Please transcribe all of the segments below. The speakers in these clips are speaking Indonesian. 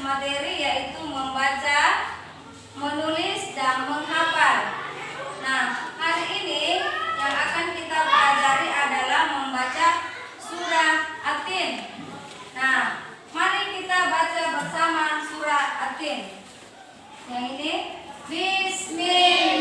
materi yaitu membaca, menulis, dan menghafal. Nah, hari ini yang akan kita pelajari adalah membaca surah Atin. Nah, mari kita baca bersama surah Atin. Yang ini, Bismillah.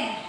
bien.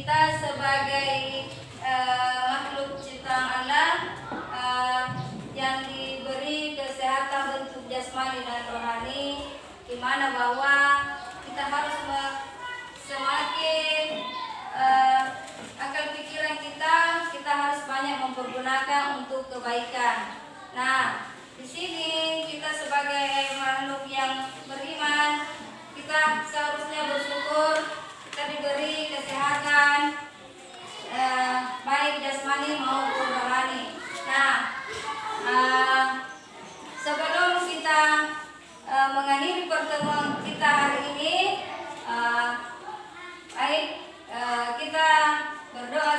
kita sebagai uh, makhluk ciptaan Allah eh, uh, yang diberi kesehatan bentuk jasmani dan rohani di mana bahwa kita harus semakin uh, akal pikiran kita kita harus banyak mempergunakan untuk kebaikan. Nah, di sini kita sebagai makhluk yang beriman kita seharusnya bersyukur diberi kesehatan eh, baik jasmani maupun rohani. Nah, eh, sebelum kita eh, mengakhiri pertemuan kita hari ini, eh, baik eh, kita berdoa